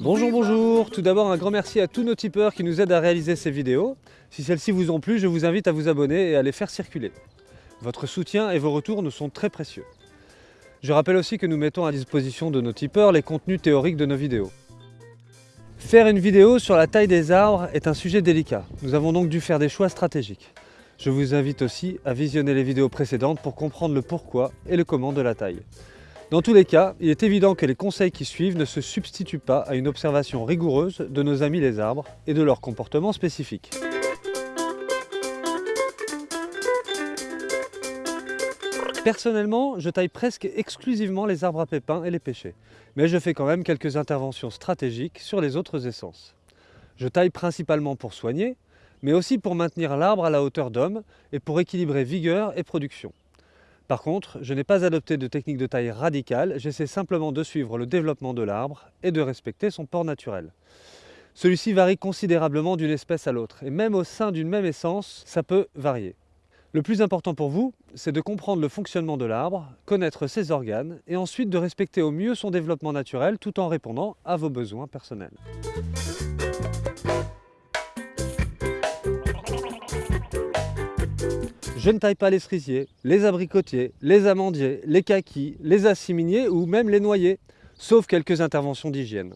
Bonjour, bonjour Tout d'abord, un grand merci à tous nos tipeurs qui nous aident à réaliser ces vidéos. Si celles-ci vous ont plu, je vous invite à vous abonner et à les faire circuler. Votre soutien et vos retours nous sont très précieux. Je rappelle aussi que nous mettons à disposition de nos tipeurs les contenus théoriques de nos vidéos. Faire une vidéo sur la taille des arbres est un sujet délicat. Nous avons donc dû faire des choix stratégiques. Je vous invite aussi à visionner les vidéos précédentes pour comprendre le pourquoi et le comment de la taille. Dans tous les cas, il est évident que les conseils qui suivent ne se substituent pas à une observation rigoureuse de nos amis les arbres et de leur comportement spécifique. Personnellement, je taille presque exclusivement les arbres à pépins et les pêchers, mais je fais quand même quelques interventions stratégiques sur les autres essences. Je taille principalement pour soigner, mais aussi pour maintenir l'arbre à la hauteur d'homme et pour équilibrer vigueur et production. Par contre, je n'ai pas adopté de technique de taille radicale, j'essaie simplement de suivre le développement de l'arbre et de respecter son port naturel. Celui-ci varie considérablement d'une espèce à l'autre, et même au sein d'une même essence, ça peut varier. Le plus important pour vous, c'est de comprendre le fonctionnement de l'arbre, connaître ses organes, et ensuite de respecter au mieux son développement naturel tout en répondant à vos besoins personnels. Je ne taille pas les cerisiers, les abricotiers, les amandiers, les kakis, les assiminiers ou même les noyers, sauf quelques interventions d'hygiène,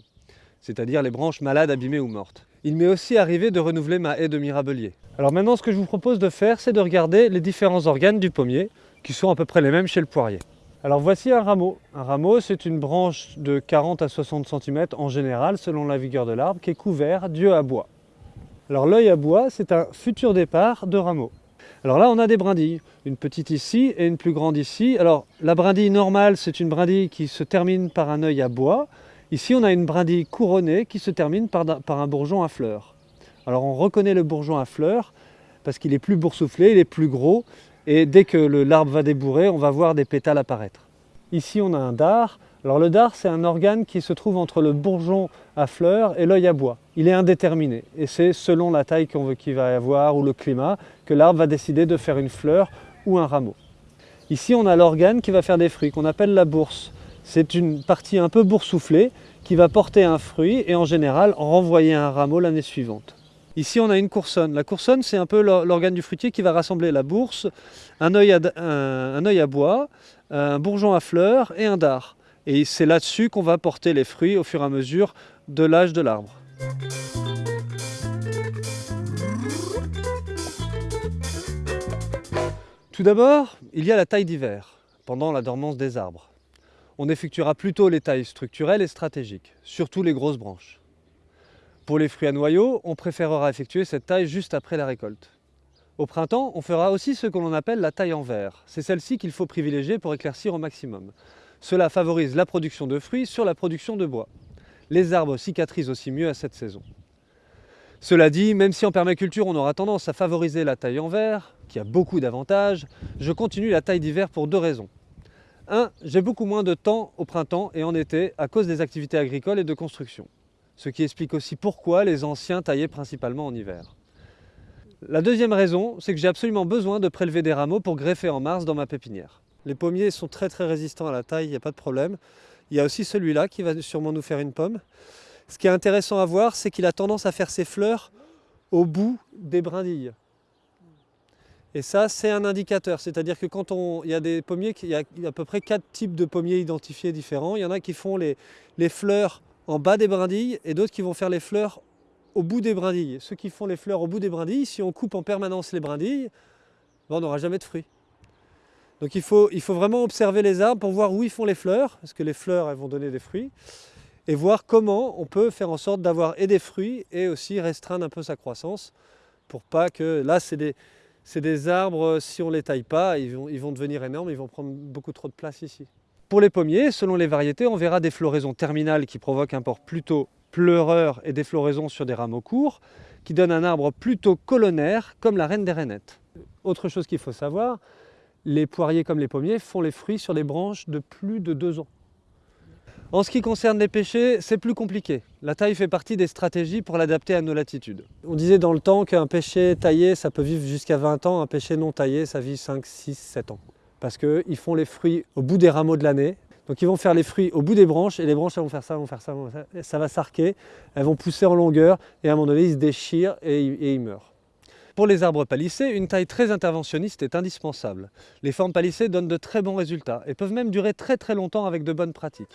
c'est-à-dire les branches malades, abîmées ou mortes. Il m'est aussi arrivé de renouveler ma haie de mirabelier. Alors maintenant, ce que je vous propose de faire, c'est de regarder les différents organes du pommier, qui sont à peu près les mêmes chez le poirier. Alors voici un rameau. Un rameau, c'est une branche de 40 à 60 cm en général, selon la vigueur de l'arbre, qui est couvert d'yeux à bois. Alors l'œil à bois, c'est un futur départ de rameau. Alors là, on a des brindilles, une petite ici et une plus grande ici. Alors la brindille normale, c'est une brindille qui se termine par un œil à bois. Ici, on a une brindille couronnée qui se termine par, un bourgeon à fleurs. Alors on reconnaît le bourgeon à fleurs parce qu'il est plus boursouflé, il est plus gros, et dès que l'arbre va débourrer, on va voir des pétales apparaître. Ici, on a un dard. Alors le dard, c'est un organe qui se trouve entre le bourgeon à fleurs et l'œil à bois. Il est indéterminé, et c'est selon la taille qu'on veut qu'il va y avoir ou le climat que l'arbre va décider de faire une fleur ou un rameau. Ici, on a l'organe qui va faire des fruits, qu'on appelle la bourse. C'est une partie un peu boursouflée qui va porter un fruit et en général renvoyer un rameau l'année suivante. Ici, on a une coursonne. La coursonne, c'est un peu l'organe du fruitier qui va rassembler la bourse, un œil, un, à bois, un bourgeon à fleurs et un dard. Et c'est là-dessus qu'on va porter les fruits au fur et à mesure de l'âge de l'arbre. Tout d'abord, il y a la taille d'hiver, pendant la dormance des arbres on effectuera plutôt les tailles structurelles et stratégiques, surtout les grosses branches. Pour les fruits à noyaux, on préférera effectuer cette taille juste après la récolte. Au printemps, on fera aussi ce que l'on appelle la taille en verre. C'est celle-ci qu'il faut privilégier pour éclaircir au maximum. Cela favorise la production de fruits sur la production de bois. Les arbres cicatrisent aussi mieux à cette saison. Cela dit, même si en permaculture on aura tendance à favoriser la taille en verre, qui a beaucoup d'avantages, je continue la taille d'hiver pour deux raisons. 1. J'ai beaucoup moins de temps au printemps et en été à cause des activités agricoles et de construction. Ce qui explique aussi pourquoi les anciens taillaient principalement en hiver. La deuxième raison, c'est que j'ai absolument besoin de prélever des rameaux pour greffer en mars dans ma pépinière. Les pommiers sont très très résistants à la taille, il n'y a pas de problème. Il y a aussi celui-là qui va sûrement nous faire une pomme. Ce qui est intéressant à voir, c'est qu'il a tendance à faire ses fleurs au bout des brindilles. Et ça, c'est un indicateur, c'est-à-dire que quand on, il y a des pommiers, il y a à peu près quatre types de pommiers identifiés différents. Il y en a qui font les, fleurs en bas des brindilles et d'autres qui vont faire les fleurs au bout des brindilles. Ceux qui font les fleurs au bout des brindilles, si on coupe en permanence les brindilles, ben, on n'aura jamais de fruits. Donc il faut, il faut vraiment observer les arbres pour voir où ils font les fleurs, parce que les fleurs elles vont donner des fruits, et voir comment on peut faire en sorte d'avoir et des fruits et aussi restreindre un peu sa croissance pour pas que, là c'est des, c'est des arbres, euh, si on ne les taille pas, ils vont, ils vont devenir énormes, ils vont prendre beaucoup trop de place ici. Pour les pommiers, selon les variétés, on verra des floraisons terminales qui provoquent un port plutôt pleureur et des floraisons sur des rameaux courts, qui donnent un arbre plutôt colonnaire, comme la reine des rainettes. Autre chose qu'il faut savoir, les poiriers comme les pommiers font les fruits sur des branches de plus de deux ans. En ce qui concerne les pêchers, c'est plus compliqué. La taille fait partie des stratégies pour l'adapter à nos latitudes. On disait dans le temps qu'un pêcher taillé, ça peut vivre jusqu'à 20 ans, un pêcher non taillé, ça vit 5, 6, 7 ans. Parce qu'ils font les fruits au bout des rameaux de l'année, donc ils vont faire les fruits au bout des branches et les branches elles vont faire ça, vont faire ça, vont faire ça, ça va s'arquer, elles vont pousser en longueur et à un moment donné ils se déchirent et, et ils meurent. Pour les arbres palissés, une taille très interventionniste est indispensable. Les formes palissées donnent de très bons résultats et peuvent même durer très très longtemps avec de bonnes pratiques.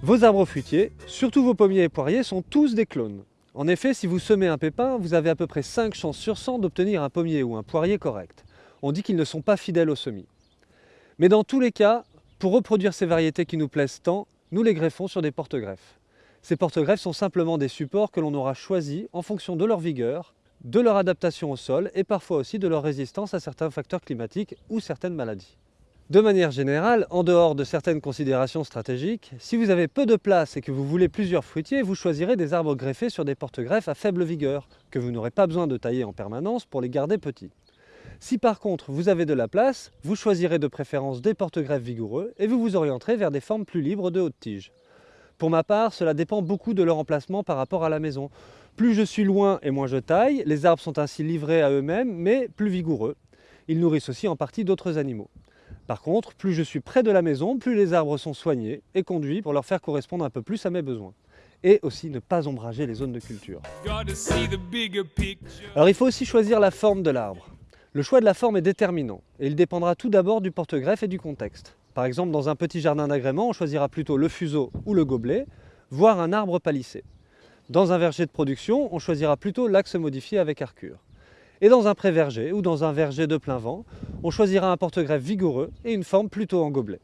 Vos arbres fruitiers, surtout vos pommiers et poiriers, sont tous des clones. En effet, si vous semez un pépin, vous avez à peu près 5 chances sur 100 d'obtenir un pommier ou un poirier correct. On dit qu'ils ne sont pas fidèles au semis. Mais dans tous les cas, pour reproduire ces variétés qui nous plaisent tant, nous les greffons sur des porte-greffes. Ces porte-greffes sont simplement des supports que l'on aura choisis en fonction de leur vigueur, de leur adaptation au sol et parfois aussi de leur résistance à certains facteurs climatiques ou certaines maladies. De manière générale, en dehors de certaines considérations stratégiques, si vous avez peu de place et que vous voulez plusieurs fruitiers, vous choisirez des arbres greffés sur des porte-greffes à faible vigueur, que vous n'aurez pas besoin de tailler en permanence pour les garder petits. Si par contre vous avez de la place, vous choisirez de préférence des porte-greffes vigoureux et vous vous orienterez vers des formes plus libres de haute tige. Pour ma part, cela dépend beaucoup de leur emplacement par rapport à la maison. Plus je suis loin et moins je taille, les arbres sont ainsi livrés à eux-mêmes, mais plus vigoureux. Ils nourrissent aussi en partie d'autres animaux. Par contre, plus je suis près de la maison, plus les arbres sont soignés et conduits pour leur faire correspondre un peu plus à mes besoins. Et aussi ne pas ombrager les zones de culture. Alors il faut aussi choisir la forme de l'arbre. Le choix de la forme est déterminant et il dépendra tout d'abord du porte-greffe et du contexte. Par exemple, dans un petit jardin d'agrément, on choisira plutôt le fuseau ou le gobelet, voire un arbre palissé. Dans un verger de production, on choisira plutôt l'axe modifié avec arcure. Et dans un pré-verger ou dans un verger de plein vent, on choisira un porte-greffe vigoureux et une forme plutôt en gobelet.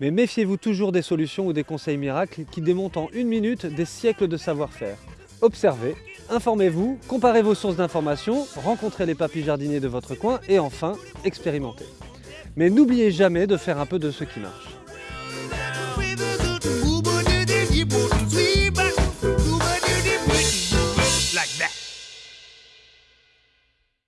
Mais méfiez-vous toujours des solutions ou des conseils miracles qui démontent en une minute des siècles de savoir-faire. Observez, informez-vous, comparez vos sources d'informations, rencontrez les papis jardiniers de votre coin et enfin, expérimentez. Mais n'oubliez jamais de faire un peu de ce qui marche.